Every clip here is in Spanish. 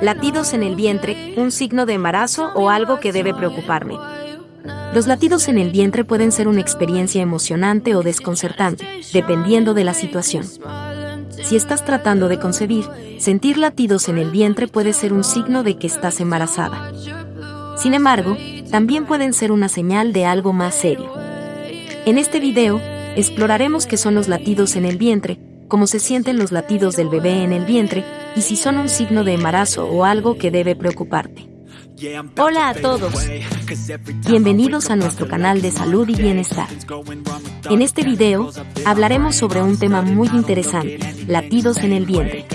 Latidos en el vientre, un signo de embarazo o algo que debe preocuparme. Los latidos en el vientre pueden ser una experiencia emocionante o desconcertante, dependiendo de la situación. Si estás tratando de concebir, sentir latidos en el vientre puede ser un signo de que estás embarazada. Sin embargo, también pueden ser una señal de algo más serio. En este video, exploraremos qué son los latidos en el vientre, cómo se sienten los latidos del bebé en el vientre y si son un signo de embarazo o algo que debe preocuparte. Hola a todos. Bienvenidos a nuestro canal de salud y bienestar. En este video, hablaremos sobre un tema muy interesante, latidos en el vientre.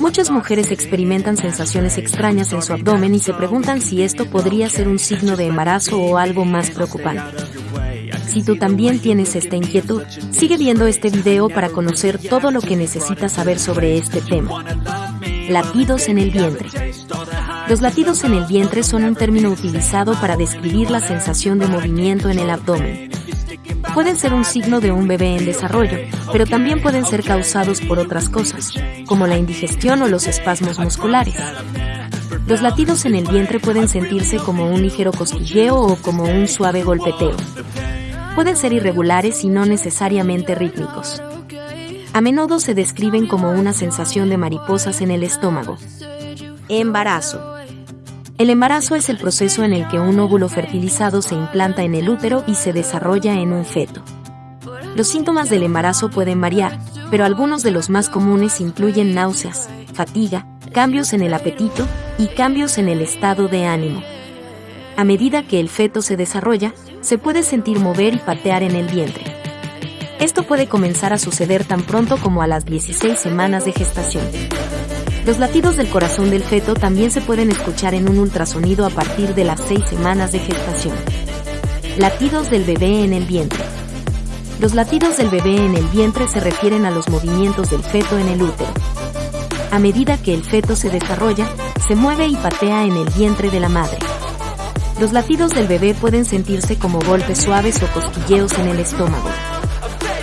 Muchas mujeres experimentan sensaciones extrañas en su abdomen y se preguntan si esto podría ser un signo de embarazo o algo más preocupante. Si tú también tienes esta inquietud, sigue viendo este video para conocer todo lo que necesitas saber sobre este tema. Latidos en el vientre. Los latidos en el vientre son un término utilizado para describir la sensación de movimiento en el abdomen. Pueden ser un signo de un bebé en desarrollo, pero también pueden ser causados por otras cosas, como la indigestión o los espasmos musculares. Los latidos en el vientre pueden sentirse como un ligero cosquilleo o como un suave golpeteo pueden ser irregulares y no necesariamente rítmicos. A menudo se describen como una sensación de mariposas en el estómago. Embarazo. El embarazo es el proceso en el que un óvulo fertilizado se implanta en el útero y se desarrolla en un feto. Los síntomas del embarazo pueden variar, pero algunos de los más comunes incluyen náuseas, fatiga, cambios en el apetito y cambios en el estado de ánimo. A medida que el feto se desarrolla, se puede sentir mover y patear en el vientre. Esto puede comenzar a suceder tan pronto como a las 16 semanas de gestación. Los latidos del corazón del feto también se pueden escuchar en un ultrasonido a partir de las 6 semanas de gestación. Latidos del bebé en el vientre. Los latidos del bebé en el vientre se refieren a los movimientos del feto en el útero. A medida que el feto se desarrolla, se mueve y patea en el vientre de la madre. Los latidos del bebé pueden sentirse como golpes suaves o cosquilleos en el estómago.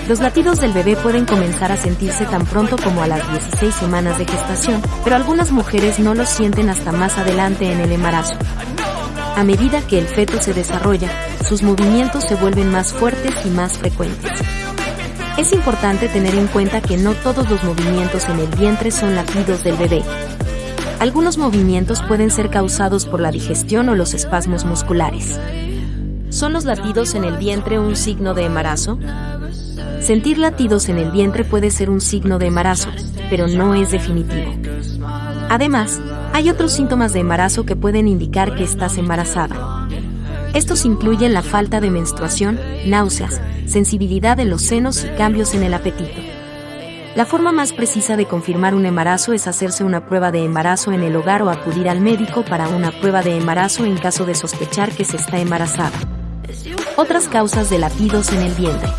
Los latidos del bebé pueden comenzar a sentirse tan pronto como a las 16 semanas de gestación, pero algunas mujeres no los sienten hasta más adelante en el embarazo. A medida que el feto se desarrolla, sus movimientos se vuelven más fuertes y más frecuentes. Es importante tener en cuenta que no todos los movimientos en el vientre son latidos del bebé. Algunos movimientos pueden ser causados por la digestión o los espasmos musculares. ¿Son los latidos en el vientre un signo de embarazo? Sentir latidos en el vientre puede ser un signo de embarazo, pero no es definitivo. Además, hay otros síntomas de embarazo que pueden indicar que estás embarazada. Estos incluyen la falta de menstruación, náuseas, sensibilidad en los senos y cambios en el apetito. La forma más precisa de confirmar un embarazo es hacerse una prueba de embarazo en el hogar o acudir al médico para una prueba de embarazo en caso de sospechar que se está embarazada. Otras causas de latidos en el vientre.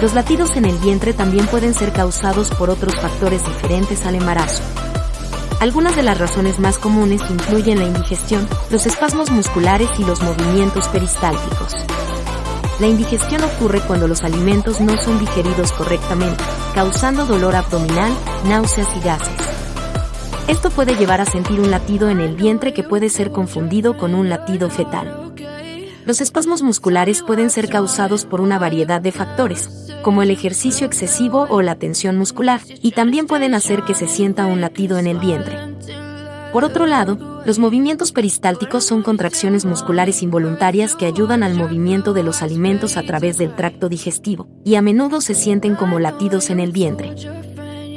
Los latidos en el vientre también pueden ser causados por otros factores diferentes al embarazo. Algunas de las razones más comunes incluyen la indigestión, los espasmos musculares y los movimientos peristálticos. La indigestión ocurre cuando los alimentos no son digeridos correctamente, causando dolor abdominal, náuseas y gases. Esto puede llevar a sentir un latido en el vientre que puede ser confundido con un latido fetal. Los espasmos musculares pueden ser causados por una variedad de factores, como el ejercicio excesivo o la tensión muscular, y también pueden hacer que se sienta un latido en el vientre. Por otro lado, los movimientos peristálticos son contracciones musculares involuntarias que ayudan al movimiento de los alimentos a través del tracto digestivo, y a menudo se sienten como latidos en el vientre.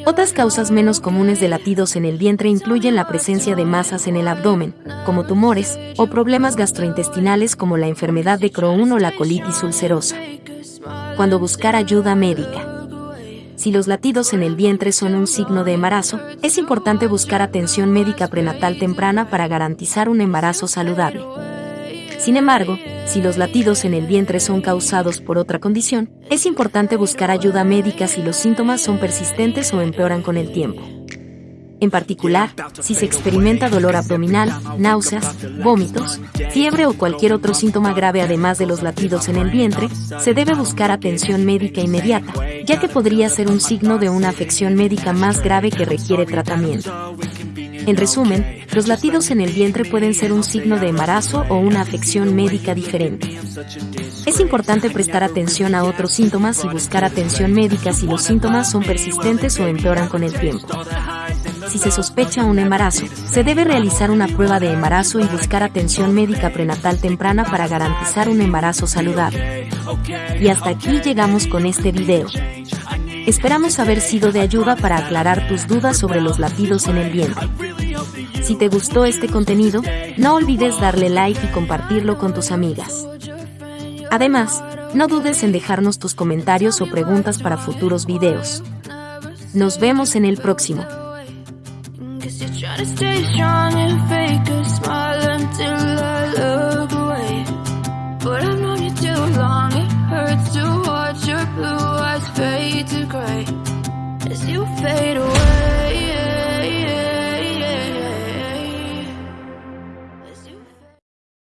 Otras causas menos comunes de latidos en el vientre incluyen la presencia de masas en el abdomen, como tumores, o problemas gastrointestinales como la enfermedad de Crohn o la colitis ulcerosa. Cuando buscar ayuda médica si los latidos en el vientre son un signo de embarazo, es importante buscar atención médica prenatal temprana para garantizar un embarazo saludable. Sin embargo, si los latidos en el vientre son causados por otra condición, es importante buscar ayuda médica si los síntomas son persistentes o empeoran con el tiempo. En particular, si se experimenta dolor abdominal, náuseas, vómitos, fiebre o cualquier otro síntoma grave además de los latidos en el vientre, se debe buscar atención médica inmediata, ya que podría ser un signo de una afección médica más grave que requiere tratamiento. En resumen, los latidos en el vientre pueden ser un signo de embarazo o una afección médica diferente. Es importante prestar atención a otros síntomas y buscar atención médica si los síntomas son persistentes o empeoran con el tiempo. Si se sospecha un embarazo, se debe realizar una prueba de embarazo y buscar atención médica prenatal temprana para garantizar un embarazo saludable. Y hasta aquí llegamos con este video. Esperamos haber sido de ayuda para aclarar tus dudas sobre los latidos en el vientre. Si te gustó este contenido, no olvides darle like y compartirlo con tus amigas. Además, no dudes en dejarnos tus comentarios o preguntas para futuros videos. Nos vemos en el próximo. To stay strong and fake a smile until I look away. But I've known you too long, it hurts to watch your blue eyes fade to gray as you fade away.